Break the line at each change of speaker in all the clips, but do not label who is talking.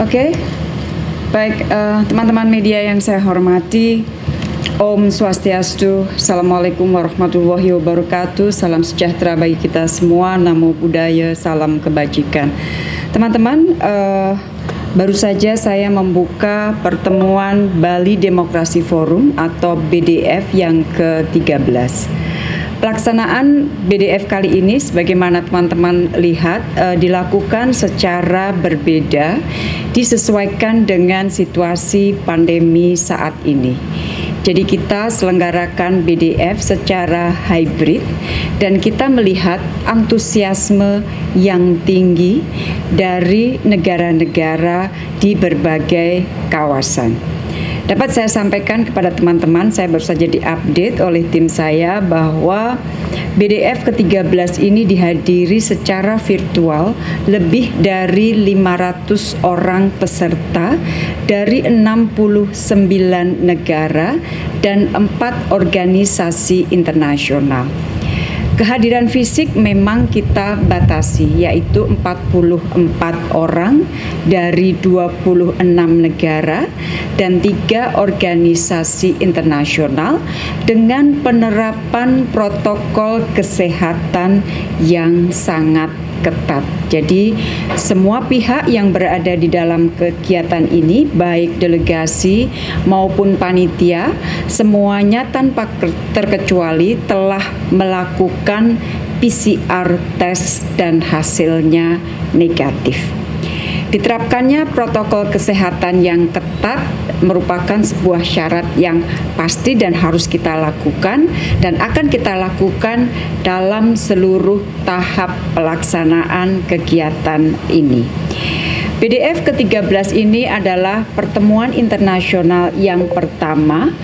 Oke, baik eh, teman-teman media yang saya hormati, Om Swastiastu, Assalamualaikum warahmatullahi wabarakatuh, salam sejahtera bagi kita semua, namo buddhaya, salam kebajikan. Teman-teman, eh, baru saja saya membuka pertemuan Bali Demokrasi Forum atau BDF yang ke-13. Pelaksanaan BDF kali ini sebagaimana teman-teman lihat uh, dilakukan secara berbeda disesuaikan dengan situasi pandemi saat ini. Jadi kita selenggarakan BDF secara hybrid dan kita melihat antusiasme yang tinggi dari negara-negara di berbagai kawasan. Dapat saya sampaikan kepada teman-teman, saya baru saja diupdate oleh tim saya bahwa BDF ke-13 ini dihadiri secara virtual lebih dari 500 orang peserta dari 69 negara dan 4 organisasi internasional. Kehadiran fisik memang kita batasi yaitu 44 orang dari 26 negara dan tiga organisasi internasional dengan penerapan protokol kesehatan yang sangat ketat. Jadi semua pihak yang berada di dalam kegiatan ini baik delegasi maupun panitia semuanya tanpa terkecuali telah melakukan PCR tes dan hasilnya negatif. Diterapkannya protokol kesehatan yang ketat merupakan sebuah syarat yang pasti dan harus kita lakukan dan akan kita lakukan dalam seluruh tahap pelaksanaan kegiatan ini. BDF ke-13 ini adalah pertemuan internasional yang pertama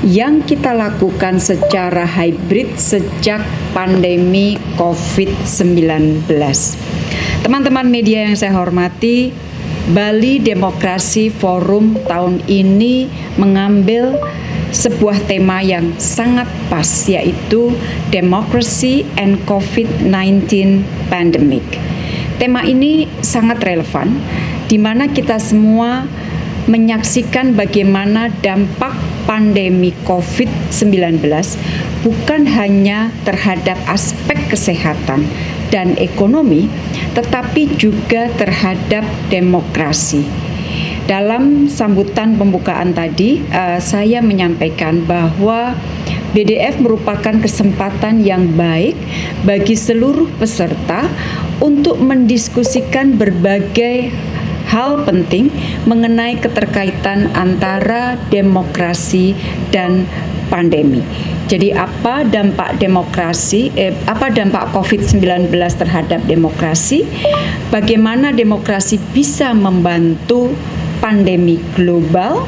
yang kita lakukan secara hybrid sejak pandemi COVID-19. Teman-teman media yang saya hormati, Bali Demokrasi Forum tahun ini mengambil sebuah tema yang sangat pas yaitu Democracy and COVID-19 Pandemic. Tema ini sangat relevan di mana kita semua menyaksikan bagaimana dampak pandemi COVID-19 bukan hanya terhadap aspek kesehatan dan ekonomi, tetapi juga terhadap demokrasi. Dalam sambutan pembukaan tadi, uh, saya menyampaikan bahwa BDF merupakan kesempatan yang baik bagi seluruh peserta untuk mendiskusikan berbagai hal penting mengenai keterkaitan antara demokrasi dan pandemi. Jadi apa dampak demokrasi, eh, apa dampak COVID-19 terhadap demokrasi? Bagaimana demokrasi bisa membantu pandemi global?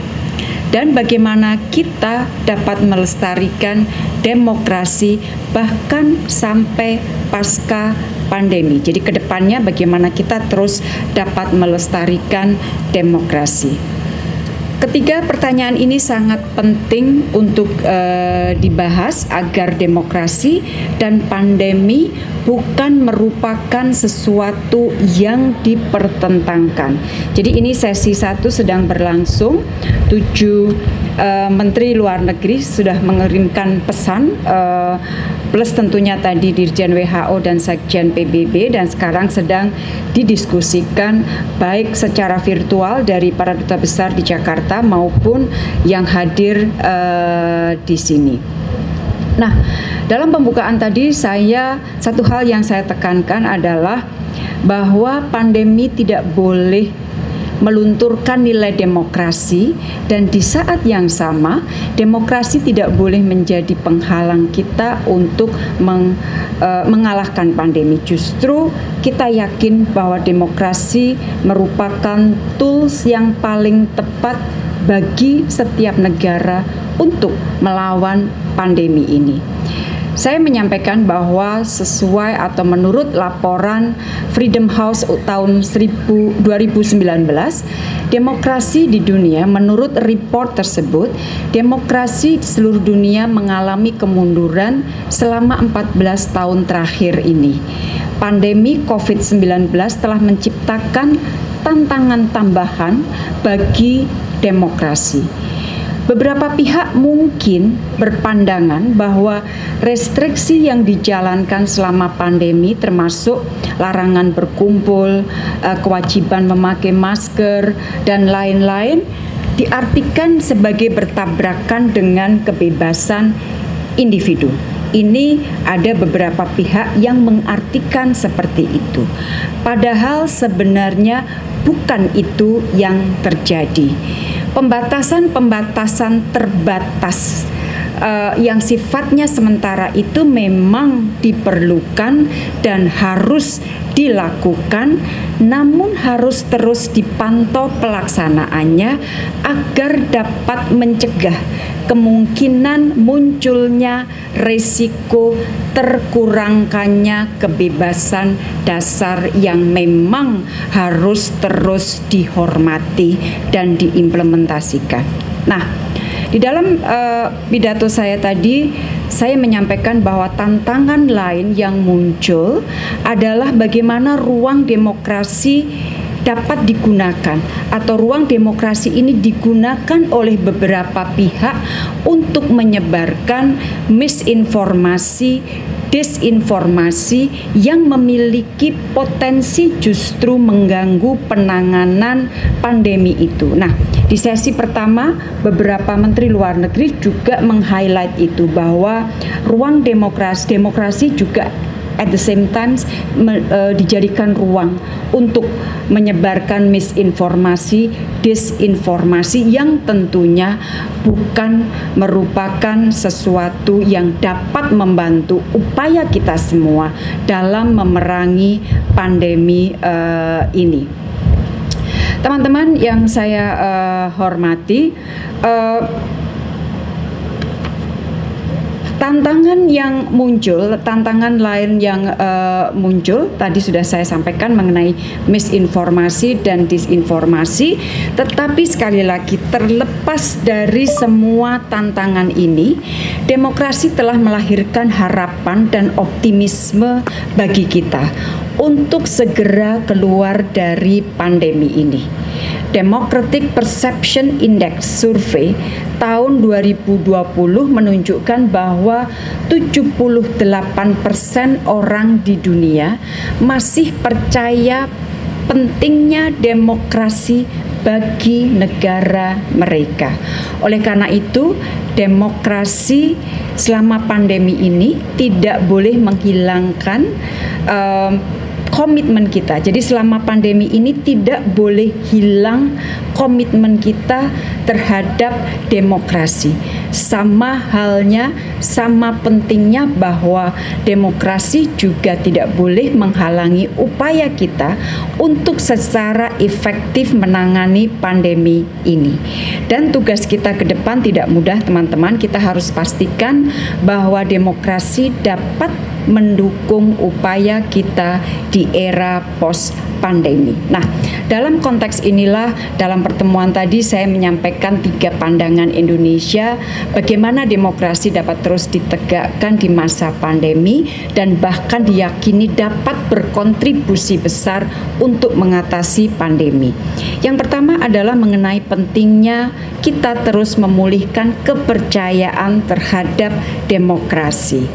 Dan bagaimana kita dapat melestarikan demokrasi bahkan sampai pasca pandemi. Jadi ke depannya bagaimana kita terus dapat melestarikan demokrasi. Ketiga pertanyaan ini sangat penting untuk uh, dibahas agar demokrasi dan pandemi bukan merupakan sesuatu yang dipertentangkan. Jadi ini sesi satu sedang berlangsung. Tujuh uh, Menteri Luar Negeri sudah mengirimkan pesan uh, plus tentunya tadi Dirjen WHO dan Sekjen PBB dan sekarang sedang didiskusikan baik secara virtual dari para duta besar di Jakarta maupun yang hadir uh, di sini. Nah, dalam pembukaan tadi saya satu hal yang saya tekankan adalah bahwa pandemi tidak boleh melunturkan nilai demokrasi dan di saat yang sama demokrasi tidak boleh menjadi penghalang kita untuk meng, uh, mengalahkan pandemi. Justru kita yakin bahwa demokrasi merupakan tools yang paling tepat bagi setiap negara untuk melawan pandemi ini. Saya menyampaikan bahwa sesuai atau menurut laporan Freedom House tahun 2019, demokrasi di dunia menurut report tersebut, demokrasi di seluruh dunia mengalami kemunduran selama 14 tahun terakhir ini. Pandemi COVID-19 telah menciptakan tantangan tambahan bagi demokrasi Beberapa pihak mungkin berpandangan bahwa restriksi yang dijalankan selama pandemi termasuk larangan berkumpul, eh, kewajiban memakai masker dan lain-lain diartikan sebagai bertabrakan dengan kebebasan individu. Ini ada beberapa pihak yang mengartikan seperti itu. Padahal sebenarnya bukan itu yang terjadi pembatasan-pembatasan terbatas uh, yang sifatnya sementara itu memang diperlukan dan harus dilakukan namun harus terus dipantau pelaksanaannya agar dapat mencegah kemungkinan munculnya resiko terkurangkannya kebebasan dasar yang memang harus terus dihormati dan diimplementasikan. Nah, di dalam uh, pidato saya tadi, saya menyampaikan bahwa tantangan lain yang muncul adalah bagaimana ruang demokrasi dapat digunakan atau ruang demokrasi ini digunakan oleh beberapa pihak untuk menyebarkan misinformasi disinformasi yang memiliki potensi justru mengganggu penanganan pandemi itu. Nah, di sesi pertama beberapa menteri luar negeri juga meng-highlight itu bahwa ruang demokrasi demokrasi juga at the same time me, uh, dijadikan ruang untuk menyebarkan misinformasi, disinformasi yang tentunya bukan merupakan sesuatu yang dapat membantu upaya kita semua dalam memerangi pandemi uh, ini. Teman-teman yang saya uh, hormati, uh, Tantangan yang muncul, tantangan lain yang uh, muncul tadi sudah saya sampaikan mengenai misinformasi dan disinformasi, tetapi sekali lagi terlepas dari semua tantangan ini, demokrasi telah melahirkan harapan dan optimisme bagi kita untuk segera keluar dari pandemi ini. Democratic Perception Index Survey tahun 2020 menunjukkan bahwa 78% orang di dunia masih percaya pentingnya demokrasi bagi negara mereka. Oleh karena itu, demokrasi selama pandemi ini tidak boleh menghilangkan uh, komitmen kita. Jadi selama pandemi ini tidak boleh hilang komitmen kita terhadap demokrasi. Sama halnya, sama pentingnya bahwa demokrasi juga tidak boleh menghalangi upaya kita untuk secara efektif menangani pandemi ini. Dan tugas kita ke depan tidak mudah teman-teman, kita harus pastikan bahwa demokrasi dapat mendukung upaya kita di era post pandemi. Nah, dalam konteks inilah dalam pertemuan tadi saya menyampaikan tiga pandangan Indonesia bagaimana demokrasi dapat terus ditegakkan di masa pandemi dan bahkan diyakini dapat berkontribusi besar untuk mengatasi pandemi. Yang pertama adalah mengenai pentingnya kita terus memulihkan kepercayaan terhadap demokrasi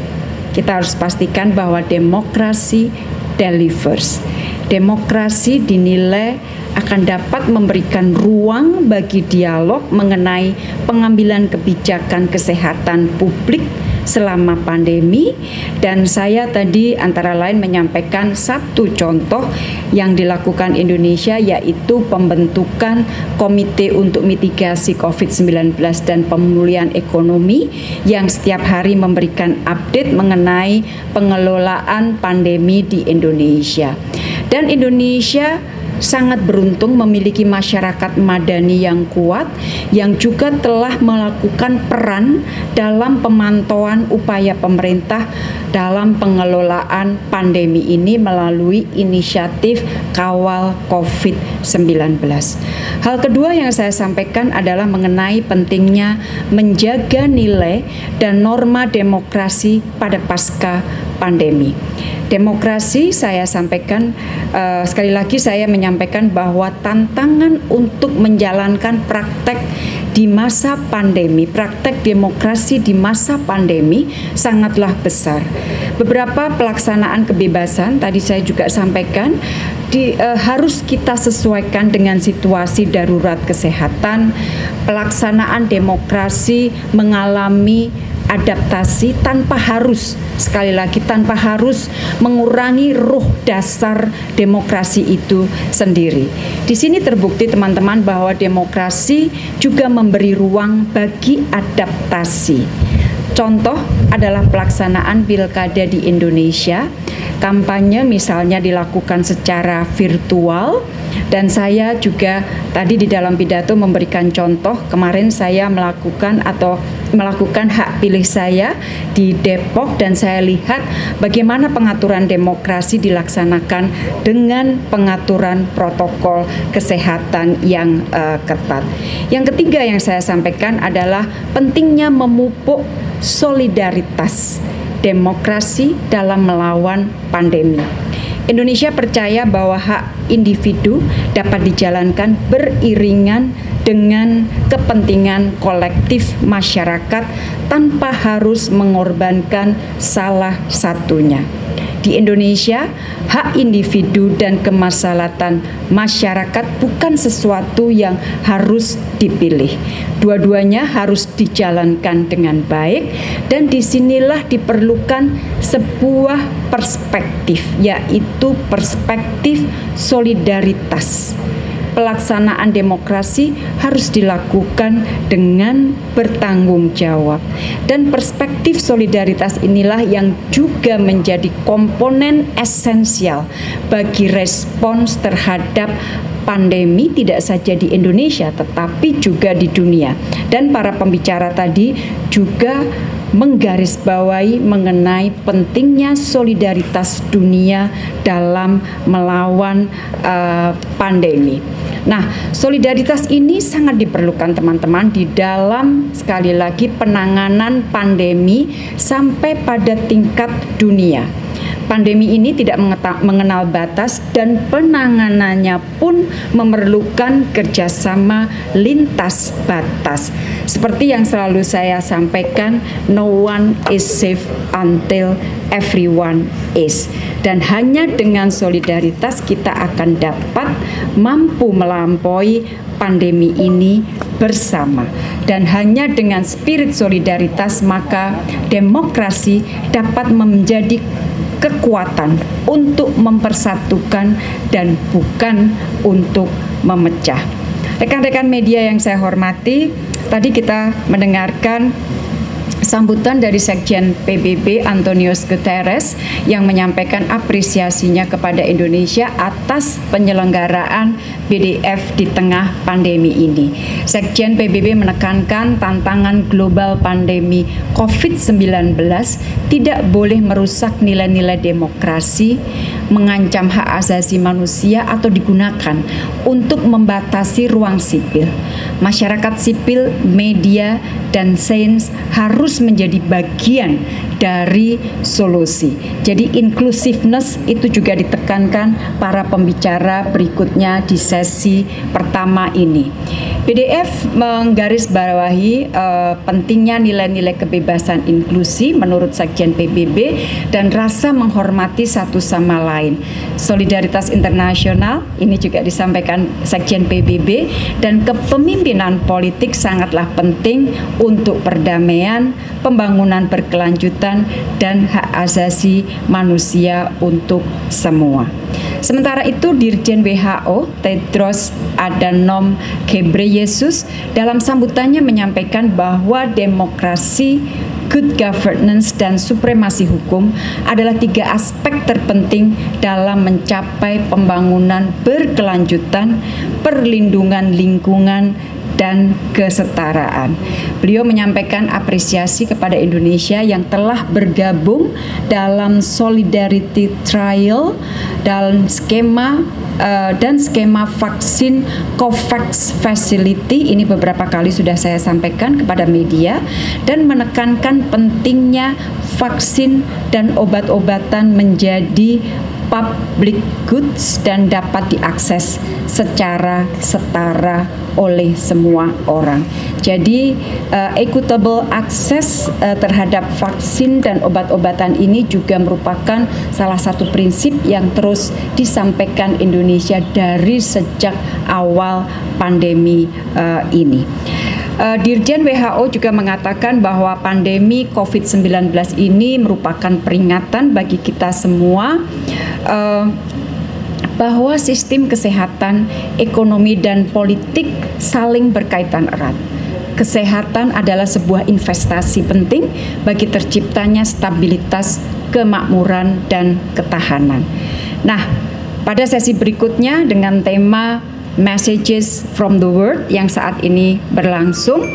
kita harus pastikan bahwa demokrasi delivers. Demokrasi dinilai akan dapat memberikan ruang bagi dialog mengenai pengambilan kebijakan kesehatan publik selama pandemi dan saya tadi antara lain menyampaikan satu contoh yang dilakukan Indonesia yaitu pembentukan Komite untuk Mitigasi COVID-19 dan Pemulihan Ekonomi yang setiap hari memberikan update mengenai pengelolaan pandemi di Indonesia. Dan Indonesia sangat beruntung memiliki masyarakat madani yang kuat yang juga telah melakukan peran dalam pemantauan upaya pemerintah dalam pengelolaan pandemi ini melalui inisiatif kawal COVID-19. Hal kedua yang saya sampaikan adalah mengenai pentingnya menjaga nilai dan norma demokrasi pada pasca pandemi. Demokrasi saya sampaikan uh, sekali lagi saya menyampaikan bahwa tantangan untuk menjalankan praktek di masa pandemi, praktek demokrasi di masa pandemi sangatlah besar. Beberapa pelaksanaan kebebasan tadi saya juga sampaikan di, uh, harus kita sesuaikan dengan situasi darurat kesehatan. Pelaksanaan demokrasi mengalami adaptasi tanpa harus sekali lagi tanpa harus mengurangi ruh dasar demokrasi itu sendiri. Di sini terbukti teman-teman bahwa demokrasi juga memberi ruang bagi adaptasi. Contoh adalah pelaksanaan pilkada di Indonesia. Kampanye misalnya dilakukan secara virtual dan saya juga tadi di dalam pidato memberikan contoh kemarin saya melakukan atau melakukan hak pilih saya di Depok dan saya lihat bagaimana pengaturan demokrasi dilaksanakan dengan pengaturan protokol kesehatan yang uh, ketat. Yang ketiga yang saya sampaikan adalah pentingnya memupuk solidaritas demokrasi dalam melawan pandemi. Indonesia percaya bahwa hak individu dapat dijalankan beriringan dengan kepentingan kolektif masyarakat tanpa harus mengorbankan salah satunya di Indonesia, hak individu dan kemaslahatan masyarakat bukan sesuatu yang harus dipilih. Dua-duanya harus dijalankan dengan baik dan di sinilah diperlukan sebuah perspektif, yaitu perspektif solidaritas pelaksanaan demokrasi harus dilakukan dengan bertanggung jawab. Dan perspektif solidaritas inilah yang juga menjadi komponen esensial bagi respons terhadap pandemi tidak saja di Indonesia tetapi juga di dunia. Dan para pembicara tadi juga menggarisbawahi mengenai pentingnya solidaritas dunia dalam melawan uh, pandemi. Nah, solidaritas ini sangat diperlukan teman-teman di dalam sekali lagi penanganan pandemi sampai pada tingkat dunia. Pandemi ini tidak mengenal batas dan penanganannya pun memerlukan kerjasama lintas batas. Seperti yang selalu saya sampaikan, no one is safe until everyone is. Dan hanya dengan solidaritas kita akan dapat mampu melampaui pandemi ini bersama. Dan hanya dengan spirit solidaritas maka demokrasi dapat menjadi kekuatan untuk mempersatukan dan bukan untuk memecah. Rekan-rekan media yang saya hormati, tadi kita mendengarkan sambutan dari Sekjen PBB Antonius Guterres yang menyampaikan apresiasinya kepada Indonesia atas penyelenggaraan BDF di tengah pandemi ini. Sekjen PBB menekankan tantangan global pandemi COVID-19 tidak boleh merusak nilai-nilai demokrasi, mengancam hak asasi manusia atau digunakan untuk membatasi ruang sipil. Masyarakat sipil, media, dan sains harus menjadi bagian dari solusi. Jadi inclusiveness itu juga ditekankan para pembicara berikutnya di sesi pertama ini. PDF menggarisbawahi uh, pentingnya nilai-nilai kebebasan inklusi menurut Sekjen PBB dan rasa menghormati satu sama lain. Solidaritas internasional ini juga disampaikan Sekjen PBB dan kepemimpinan politik sangatlah penting untuk perdamaian, pembangunan berkelanjutan dan hak asasi manusia untuk semua. Sementara itu Dirjen WHO Tedros Adhanom Ghebreyesus dalam sambutannya menyampaikan bahwa demokrasi good governance, dan supremasi hukum adalah tiga aspek terpenting dalam mencapai pembangunan berkelanjutan, perlindungan lingkungan, dan kesetaraan. Beliau menyampaikan apresiasi kepada Indonesia yang telah bergabung dalam Solidarity Trial dalam skema uh, dan skema vaksin COVAX Facility ini beberapa kali sudah saya sampaikan kepada media dan menekankan pentingnya vaksin dan obat-obatan menjadi public goods dan dapat diakses secara setara oleh semua orang. Jadi uh, equitable access uh, terhadap vaksin dan obat-obatan ini juga merupakan salah satu prinsip yang terus disampaikan Indonesia dari sejak awal pandemi uh, ini. Uh, Dirjen WHO juga mengatakan bahwa pandemi COVID-19 ini merupakan peringatan bagi kita semua uh, bahwa sistem kesehatan, ekonomi, dan politik saling berkaitan erat. Kesehatan adalah sebuah investasi penting bagi terciptanya stabilitas, kemakmuran, dan ketahanan. Nah, pada sesi berikutnya dengan tema Messages from the World yang saat ini berlangsung,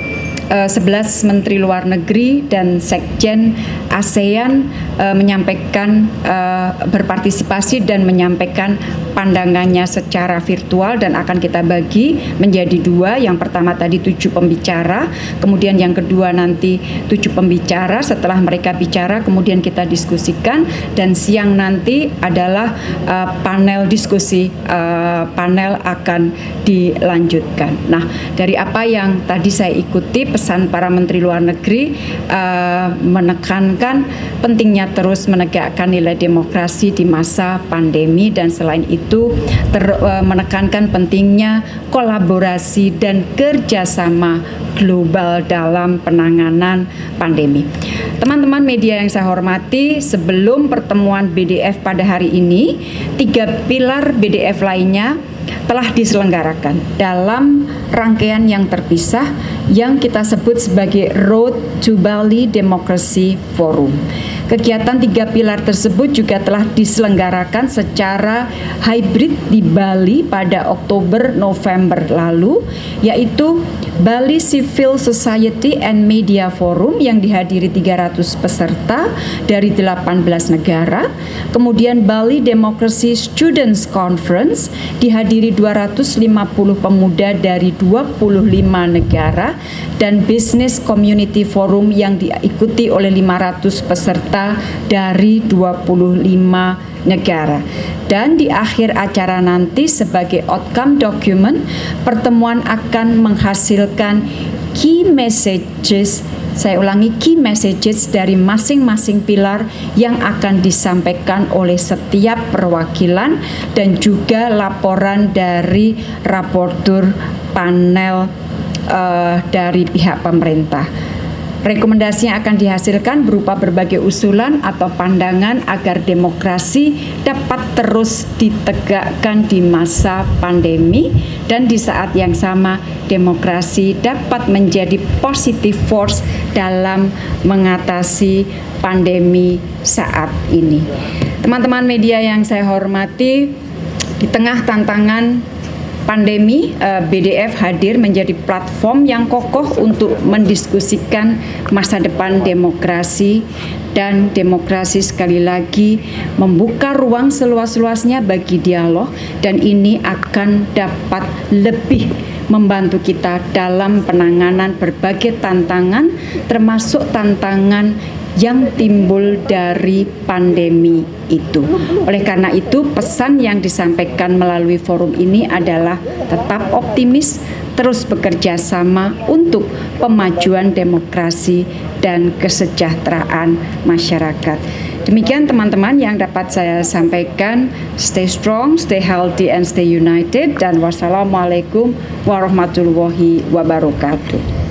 11 eh, Menteri Luar Negeri dan Sekjen ASEAN uh, menyampaikan uh, berpartisipasi dan menyampaikan pandangannya secara virtual dan akan kita bagi menjadi dua. Yang pertama tadi tujuh pembicara, kemudian yang kedua nanti tujuh pembicara. Setelah mereka bicara, kemudian kita diskusikan dan siang nanti adalah uh, panel diskusi. Uh, panel akan dilanjutkan. Nah, dari apa yang tadi saya ikuti pesan para Menteri Luar Negeri uh, menekankan pentingnya terus menegakkan nilai demokrasi di masa pandemi dan selain itu ter, uh, menekankan pentingnya kolaborasi dan kerjasama global dalam penanganan pandemi. Teman-teman media yang saya hormati, sebelum pertemuan BDF pada hari ini, tiga pilar BDF lainnya telah diselenggarakan dalam rangkaian yang terpisah yang kita sebut sebagai Road to Bali Democracy Forum. Kegiatan tiga pilar tersebut juga telah diselenggarakan secara hybrid di Bali pada Oktober November lalu, yaitu Bali Civil Society and Media Forum yang dihadiri 300 peserta dari 18 negara, kemudian Bali Democracy Students Conference dihadiri 250 pemuda dari 25 negara dan Business Community Forum yang diikuti oleh 500 peserta dari 25 negara. Dan di akhir acara nanti sebagai outcome document, pertemuan akan menghasilkan key messages saya ulangi key messages dari masing-masing pilar yang akan disampaikan oleh setiap perwakilan dan juga laporan dari raportur panel uh, dari pihak pemerintah. Rekomendasi yang akan dihasilkan berupa berbagai usulan atau pandangan agar demokrasi dapat terus ditegakkan di masa pandemi dan di saat yang sama demokrasi dapat menjadi positive force dalam mengatasi pandemi saat ini. Teman-teman media yang saya hormati, di tengah tantangan pandemi, eh, BDF hadir menjadi platform yang kokoh untuk mendiskusikan masa depan demokrasi dan demokrasi sekali lagi membuka ruang seluas-luasnya bagi dialog dan ini akan dapat lebih membantu kita dalam penanganan berbagai tantangan termasuk tantangan yang timbul dari pandemi itu. Oleh karena itu, pesan yang disampaikan melalui forum ini adalah tetap optimis, terus bekerja sama untuk pemajuan demokrasi dan kesejahteraan masyarakat. Demikian teman-teman yang dapat saya sampaikan. Stay strong, stay healthy, and stay united. Dan wassalamualaikum warahmatullahi wabarakatuh.